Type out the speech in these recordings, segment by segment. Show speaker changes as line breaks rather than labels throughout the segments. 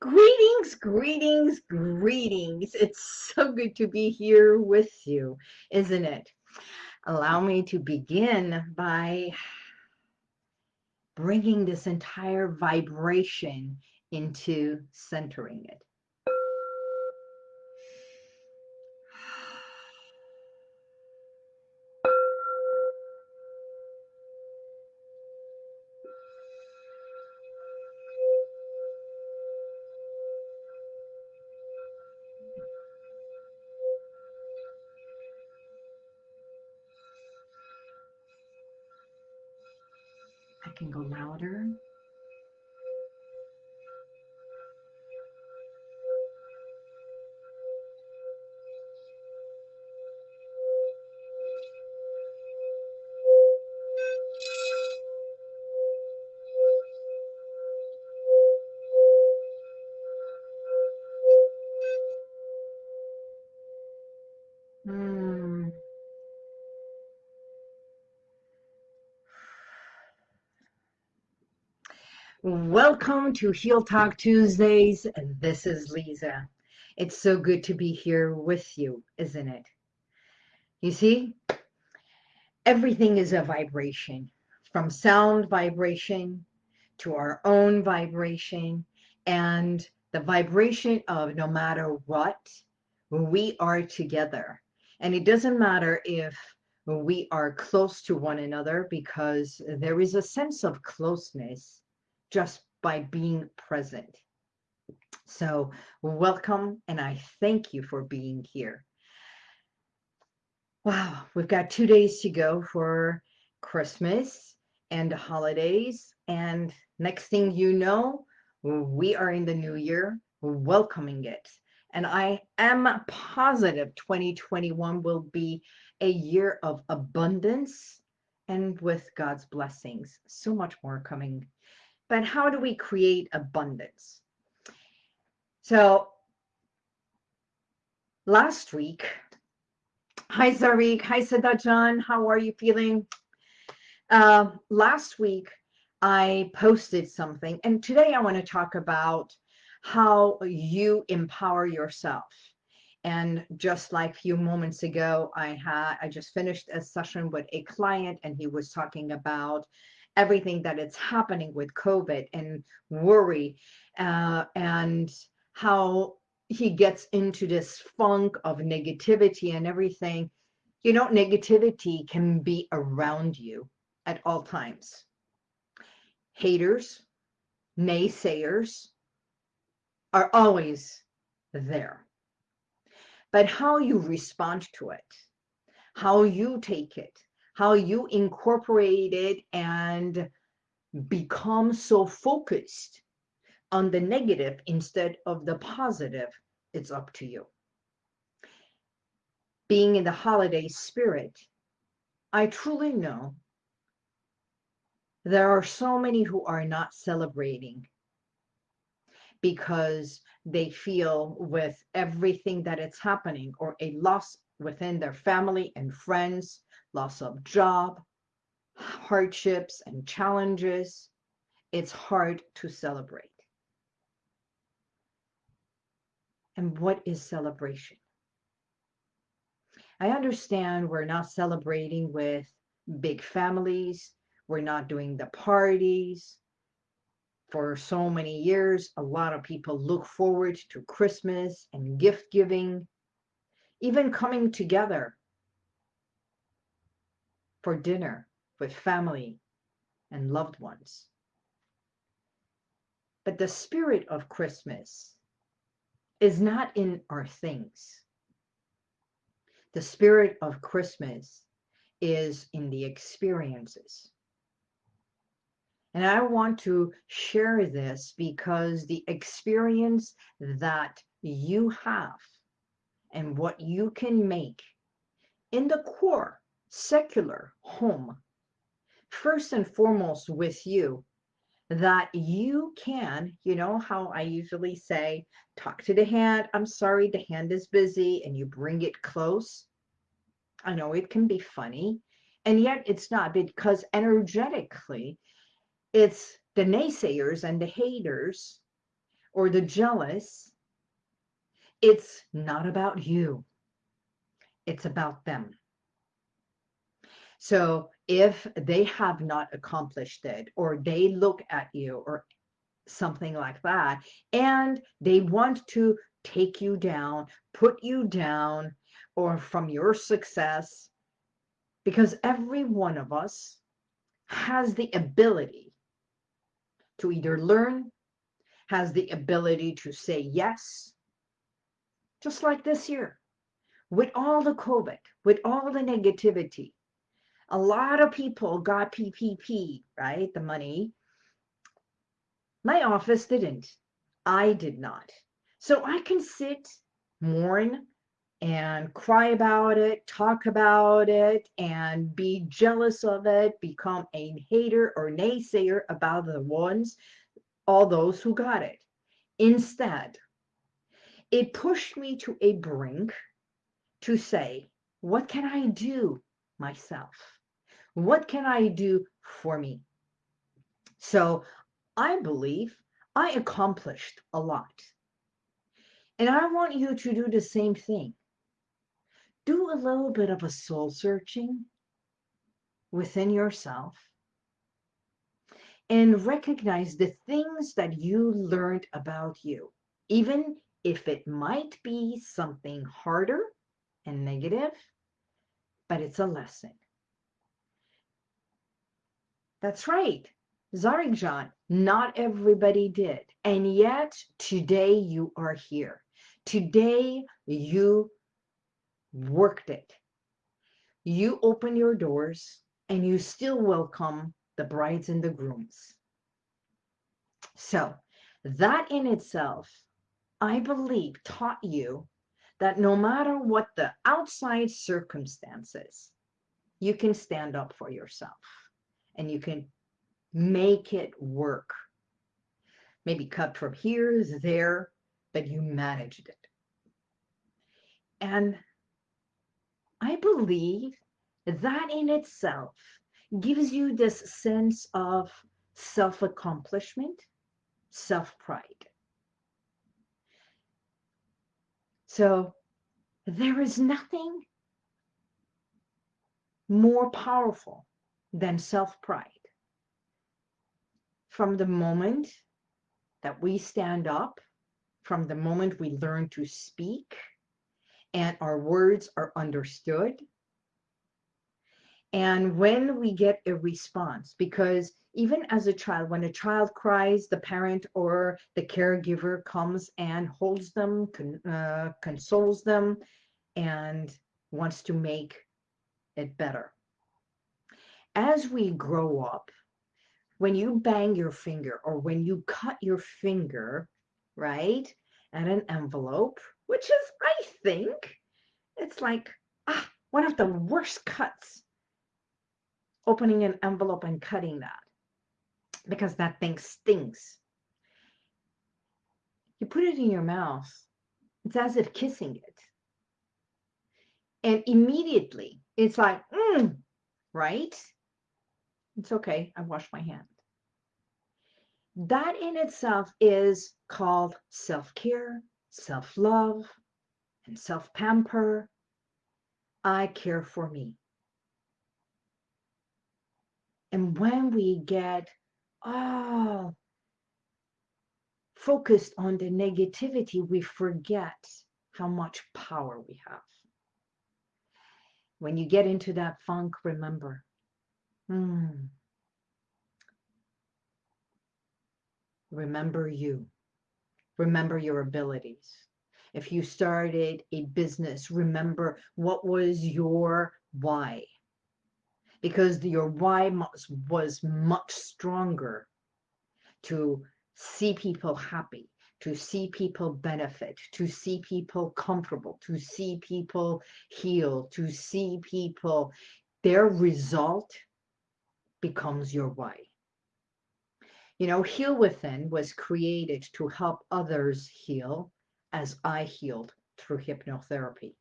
Greetings, greetings, greetings. It's so good to be here with you, isn't it? Allow me to begin by bringing this entire vibration into centering it. I can go louder. Welcome to Heal Talk Tuesdays. And this is Lisa. It's so good to be here with you, isn't it? You see, everything is a vibration from sound vibration to our own vibration and the vibration of no matter what, we are together. And it doesn't matter if we are close to one another because there is a sense of closeness just by being present. So welcome and I thank you for being here. Wow, we've got two days to go for Christmas and the holidays. And next thing you know, we are in the new year, welcoming it. And I am positive 2021 will be a year of abundance and with God's blessings. So much more coming but how do we create abundance? So last week, hi Zarik, hi Sadajan, how are you feeling? Uh, last week, I posted something, and today I want to talk about how you empower yourself. And just like a few moments ago, I had I just finished a session with a client, and he was talking about everything that is happening with COVID and worry uh, and how he gets into this funk of negativity and everything. You know, negativity can be around you at all times. Haters, naysayers are always there. But how you respond to it, how you take it, how you incorporate it and become so focused on the negative instead of the positive, it's up to you. Being in the holiday spirit, I truly know there are so many who are not celebrating because they feel with everything that it's happening or a loss within their family and friends loss of job, hardships and challenges, it's hard to celebrate. And what is celebration? I understand we're not celebrating with big families. We're not doing the parties. For so many years, a lot of people look forward to Christmas and gift giving, even coming together for dinner with family and loved ones. But the spirit of Christmas is not in our things. The spirit of Christmas is in the experiences. And I want to share this because the experience that you have and what you can make in the core secular home, first and foremost with you, that you can, you know how I usually say, talk to the hand. I'm sorry, the hand is busy, and you bring it close. I know it can be funny, and yet it's not because energetically, it's the naysayers and the haters or the jealous, it's not about you. It's about them. So if they have not accomplished it, or they look at you, or something like that, and they want to take you down, put you down, or from your success, because every one of us has the ability to either learn, has the ability to say yes, just like this year, with all the COVID, with all the negativity. A lot of people got PPP, right? The money. My office didn't. I did not. So I can sit, mourn, and cry about it, talk about it, and be jealous of it, become a hater or naysayer about the ones, all those who got it. Instead, it pushed me to a brink to say, what can I do myself? What can I do for me? So I believe I accomplished a lot. And I want you to do the same thing do a little bit of a soul searching within yourself and recognize the things that you learned about you, even if it might be something harder and negative, but it's a lesson. That's right. Zarikjan, not everybody did. And yet today you are here. Today you worked it. You open your doors and you still welcome the brides and the grooms. So that in itself, I believe, taught you that no matter what the outside circumstances, you can stand up for yourself and you can make it work. Maybe cut from here, there, but you managed it. And I believe that in itself gives you this sense of self-accomplishment, self-pride. So there is nothing more powerful than self-pride. From the moment that we stand up, from the moment we learn to speak, and our words are understood. And when we get a response, because even as a child, when a child cries, the parent or the caregiver comes and holds them, con uh, consoles them, and wants to make it better. As we grow up, when you bang your finger or when you cut your finger, right, at an envelope, which is, I think, it's like ah, one of the worst cuts, opening an envelope and cutting that, because that thing stings. You put it in your mouth, it's as if kissing it. And immediately, it's like, mm, right? It's okay, I washed my hand. That in itself is called self-care, self-love, and self-pamper. I care for me. And when we get oh, focused on the negativity, we forget how much power we have. When you get into that funk, remember, hmm, remember you. Remember your abilities. If you started a business, remember what was your why. Because your why was much stronger to see people happy, to see people benefit, to see people comfortable, to see people heal, to see people, their result becomes your why. You know, Heal Within was created to help others heal as I healed through hypnotherapy.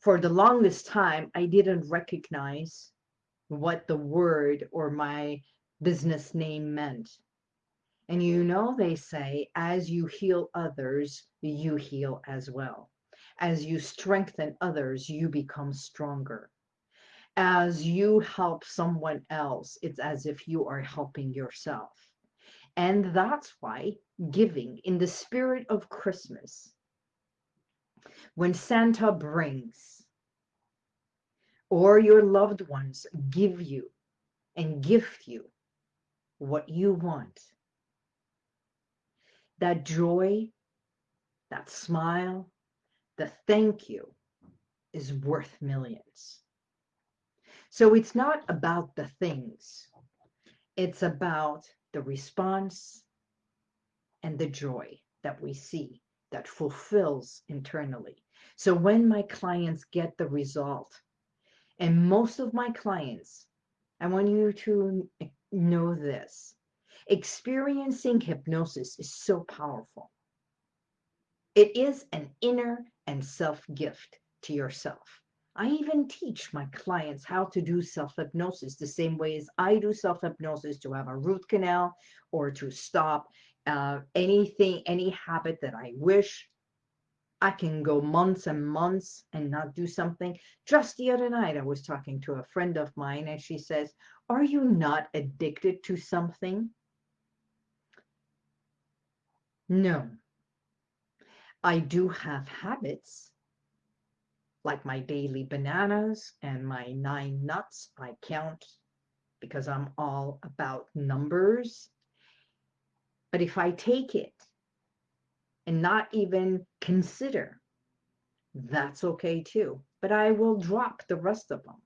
For the longest time, I didn't recognize what the word or my business name meant. And you know, they say, as you heal others, you heal as well. As you strengthen others, you become stronger. As you help someone else, it's as if you are helping yourself. And that's why giving in the spirit of Christmas, when Santa brings or your loved ones give you and gift you what you want, that joy, that smile, the thank you is worth millions. So it's not about the things, it's about the response and the joy that we see that fulfills internally. So when my clients get the result, and most of my clients, I want you to know this experiencing hypnosis is so powerful. It is an inner and self gift to yourself. I even teach my clients how to do self hypnosis the same way as I do self hypnosis to have a root canal or to stop uh, anything, any habit that I wish. I can go months and months and not do something. Just the other night, I was talking to a friend of mine and she says, Are you not addicted to something? No. I do have habits like my daily bananas and my nine nuts. I count because I'm all about numbers. But if I take it and not even consider, that's okay too. But I will drop the rest of them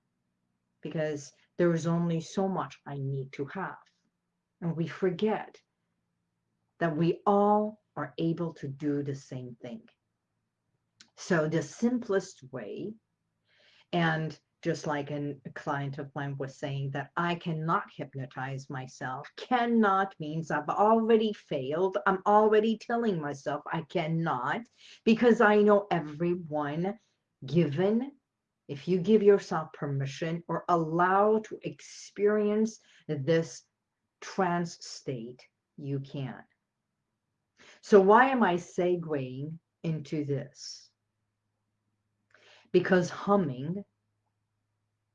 because there is only so much I need to have. And we forget that we all are able to do the same thing. So the simplest way, and just like an, a client of mine was saying that I cannot hypnotize myself. Cannot means I've already failed. I'm already telling myself I cannot because I know everyone given if you give yourself permission or allow to experience this trance state, you can. So why am I segueing into this? Because humming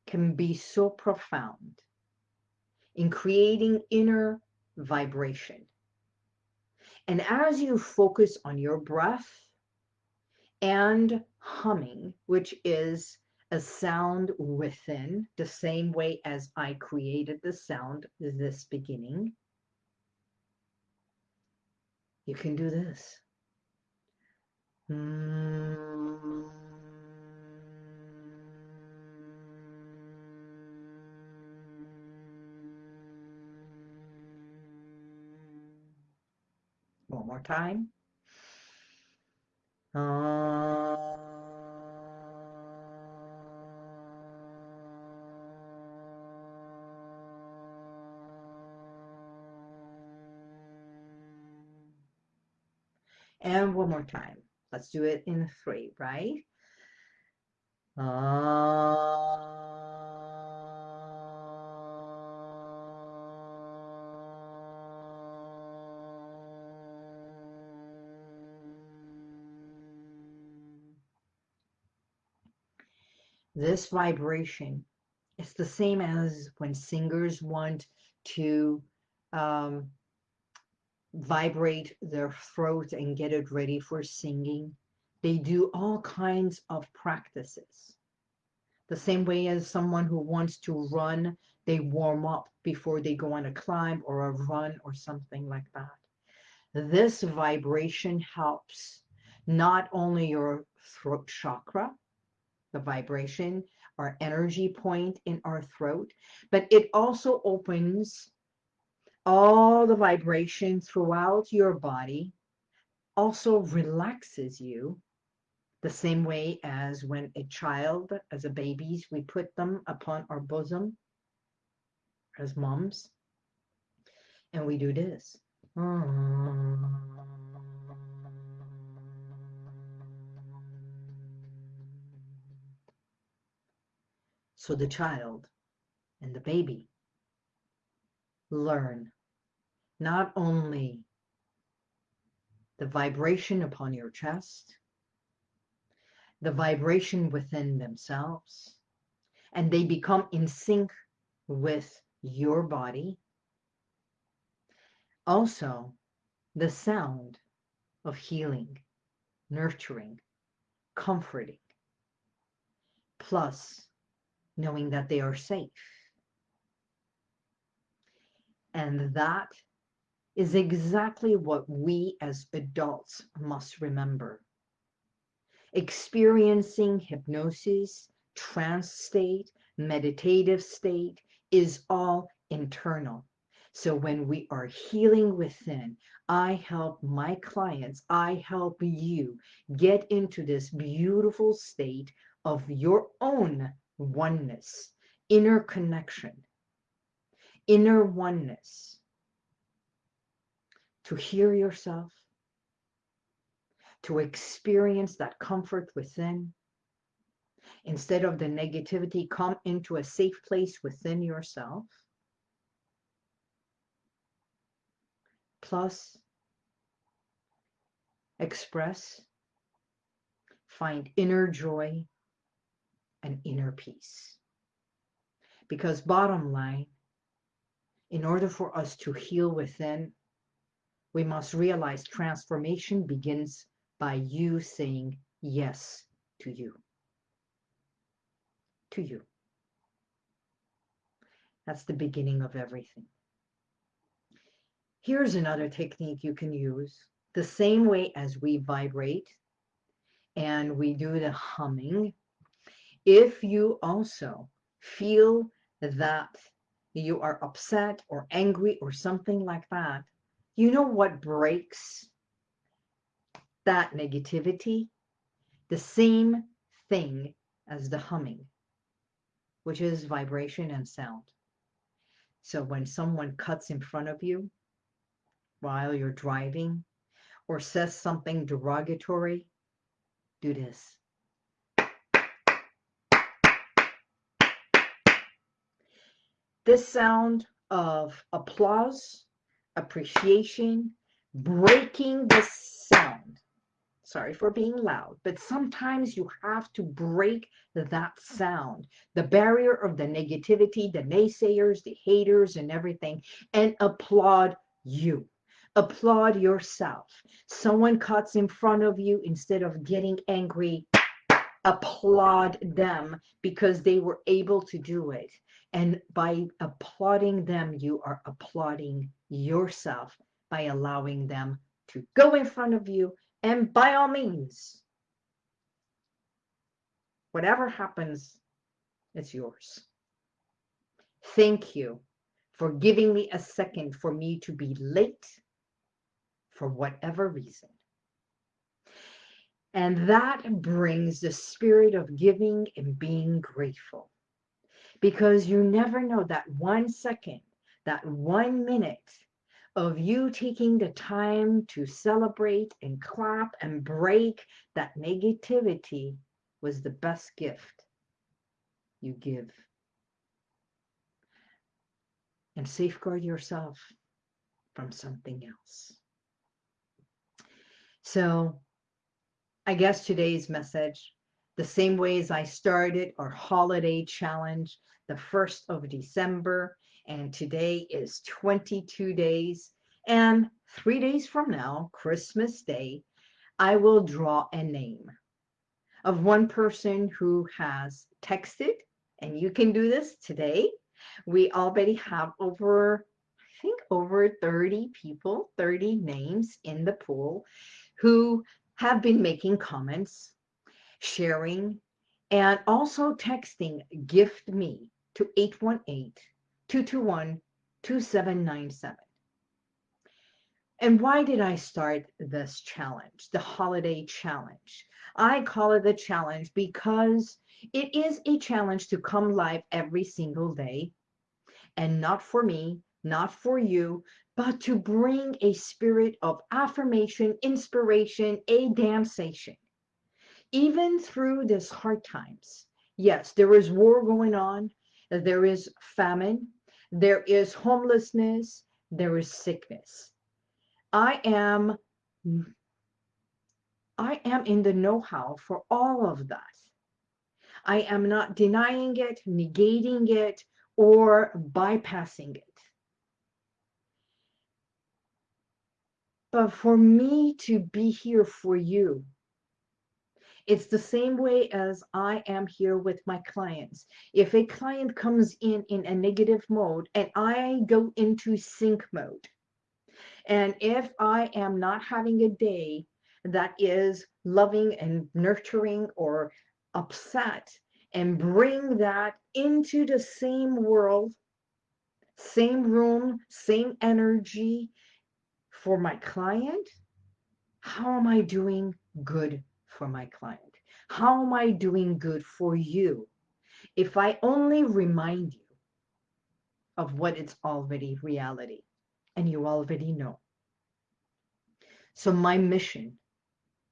can be so profound in creating inner vibration. And as you focus on your breath and humming, which is a sound within, the same way as I created the sound this beginning, you can do this. Mm. One more time. Uh, and one more time. Let's do it in three, right? Uh, this vibration it's the same as when singers want to um, vibrate their throat and get it ready for singing. They do all kinds of practices. The same way as someone who wants to run, they warm up before they go on a climb or a run or something like that. This vibration helps not only your throat chakra, the vibration, our energy point in our throat, but it also opens all the vibration throughout your body, also relaxes you the same way as when a child, as a babies, we put them upon our bosom as moms, and we do this. So the child and the baby learn not only the vibration upon your chest, the vibration within themselves, and they become in sync with your body. Also, the sound of healing, nurturing, comforting, plus knowing that they are safe. And that is exactly what we as adults must remember. Experiencing hypnosis, trance state, meditative state is all internal. So when we are healing within, I help my clients, I help you get into this beautiful state of your own oneness, inner connection, inner oneness. To hear yourself, to experience that comfort within. Instead of the negativity, come into a safe place within yourself. Plus, express, find inner joy and inner peace. Because bottom line, in order for us to heal within, we must realize transformation begins by you saying yes to you. To you. That's the beginning of everything. Here's another technique you can use. The same way as we vibrate and we do the humming, if you also feel that you are upset or angry or something like that, you know what breaks that negativity? The same thing as the humming, which is vibration and sound. So when someone cuts in front of you while you're driving or says something derogatory, do this. This sound of applause, appreciation, breaking the sound sorry for being loud, but sometimes you have to break that sound, the barrier of the negativity, the naysayers, the haters, and everything, and applaud you. Applaud yourself. Someone cuts in front of you instead of getting angry, applaud them because they were able to do it. And by applauding them, you are applauding yourself by allowing them to go in front of you and by all means, whatever happens, it's yours. Thank you for giving me a second for me to be late for whatever reason. And that brings the spirit of giving and being grateful. Because you never know that one second, that one minute of you taking the time to celebrate and clap and break that negativity was the best gift you give. And safeguard yourself from something else. So I guess today's message, the same way as I started our holiday challenge, the 1st of December, and today is 22 days. And three days from now, Christmas Day, I will draw a name of one person who has texted, and you can do this today. We already have over, I think over 30 people, 30 names in the pool who have been making comments, sharing, and also texting gift me to 818 221 2797. And why did I start this challenge, the holiday challenge? I call it the challenge because it is a challenge to come live every single day and not for me, not for you, but to bring a spirit of affirmation, inspiration, a damnation, Even through this hard times. Yes, there is war going on. There is famine. There is homelessness. there is sickness. I am I am in the know-how for all of that. I am not denying it, negating it, or bypassing it. But for me to be here for you, it's the same way as I am here with my clients. If a client comes in in a negative mode and I go into sync mode, and if I am not having a day that is loving and nurturing or upset and bring that into the same world, same room, same energy for my client, how am I doing good for my client? How am I doing good for you? If I only remind you of what it's already reality and you already know. So my mission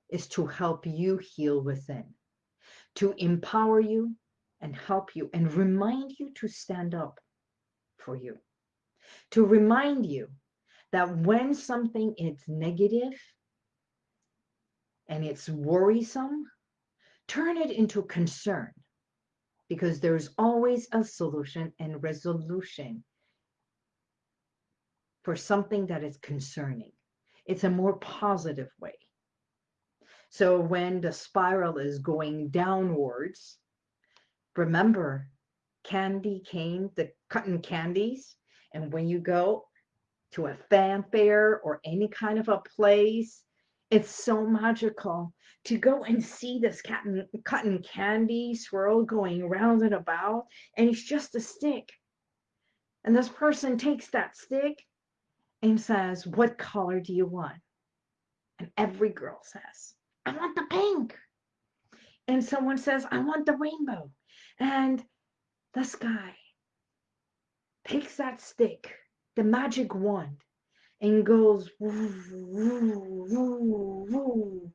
is to help you heal within, to empower you and help you and remind you to stand up for you, to remind you that when something is negative and it's worrisome, turn it into concern because there's always a solution and resolution for something that is concerning. It's a more positive way. So when the spiral is going downwards, remember candy cane, the cotton candies. And when you go to a fanfare or any kind of a place, it's so magical to go and see this cotton, cotton candy swirl going round and about, and it's just a stick. And this person takes that stick and says, What color do you want? And every girl says, I want the pink. And someone says, I want the rainbow. And this guy takes that stick, the magic wand, and goes woo, woo, woo, woo.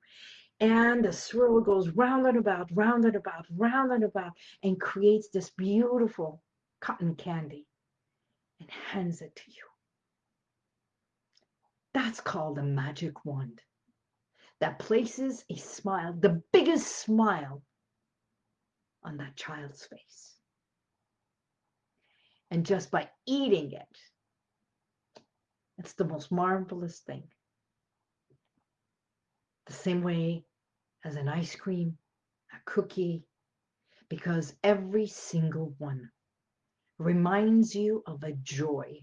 And the swirl goes round and about, round and about, round and about, and creates this beautiful cotton candy and hands it to you. That's called a magic wand that places a smile, the biggest smile on that child's face. And just by eating it, it's the most marvelous thing. The same way as an ice cream, a cookie, because every single one reminds you of a joy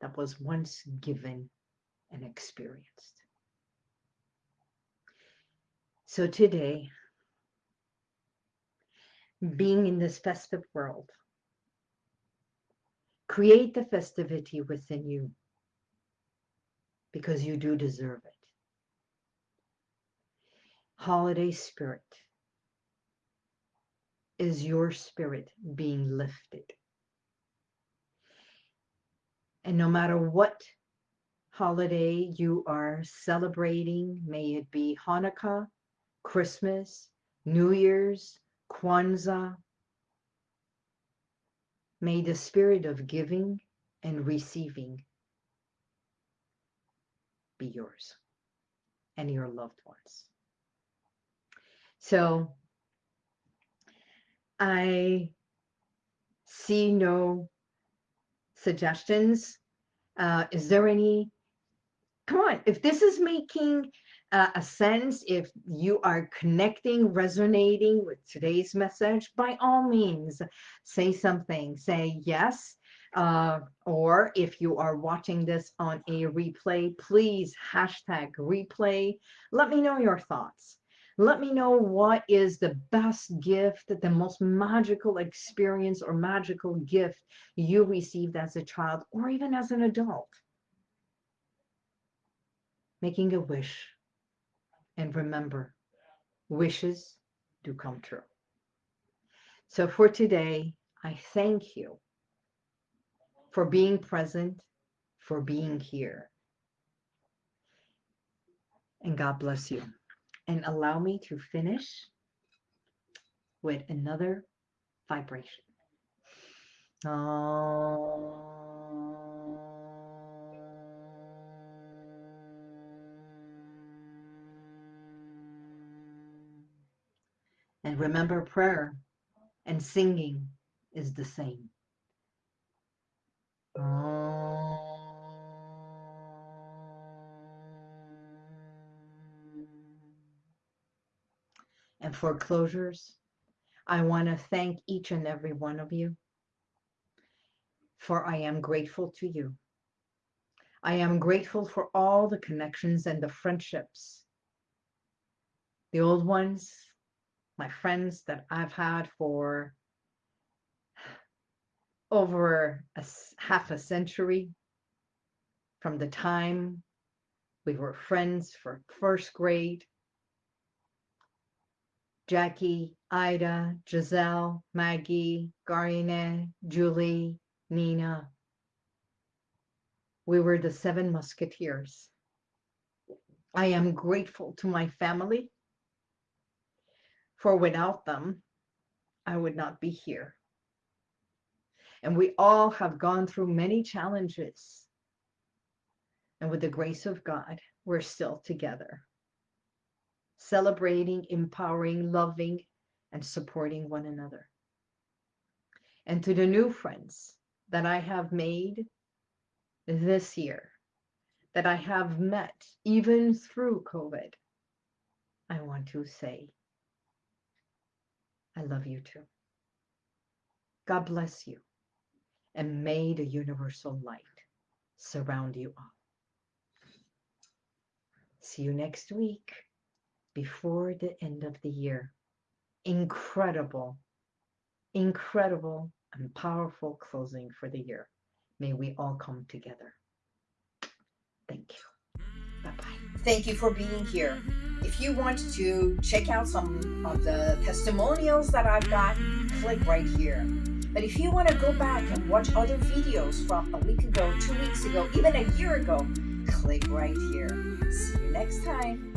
that was once given and experienced. So today, being in this festive world, create the festivity within you because you do deserve it. Holiday spirit is your spirit being lifted. And no matter what holiday you are celebrating, may it be Hanukkah, Christmas, New Year's, Kwanzaa. May the spirit of giving and receiving be yours and your loved ones. So I see no suggestions. Uh, is there any? Come on, if this is making uh, a sense, if you are connecting, resonating with today's message, by all means, say something. Say yes. Uh, or if you are watching this on a replay, please hashtag replay. Let me know your thoughts. Let me know what is the best gift, the most magical experience or magical gift you received as a child or even as an adult. Making a wish and remember, wishes do come true. So for today, I thank you for being present, for being here. And God bless you. And allow me to finish with another vibration. And remember, prayer and singing is the same. Um, and for closures, I want to thank each and every one of you, for I am grateful to you. I am grateful for all the connections and the friendships, the old ones, my friends that I've had for over a half a century from the time we were friends for first grade. Jackie, Ida, Giselle, Maggie, Garine, Julie, Nina. We were the seven musketeers. I am grateful to my family, for without them, I would not be here. And we all have gone through many challenges. And with the grace of God, we're still together, celebrating, empowering, loving, and supporting one another. And to the new friends that I have made this year, that I have met even through COVID, I want to say, I love you too. God bless you and may the universal light surround you all. See you next week before the end of the year. Incredible, incredible and powerful closing for the year. May we all come together. Thank you. Bye-bye.
Thank you for being here. If you want to check out some of the testimonials that I've got, click right here. But if you want to go back and watch other videos from a week ago, two weeks ago, even a year ago, click right here. See you next time.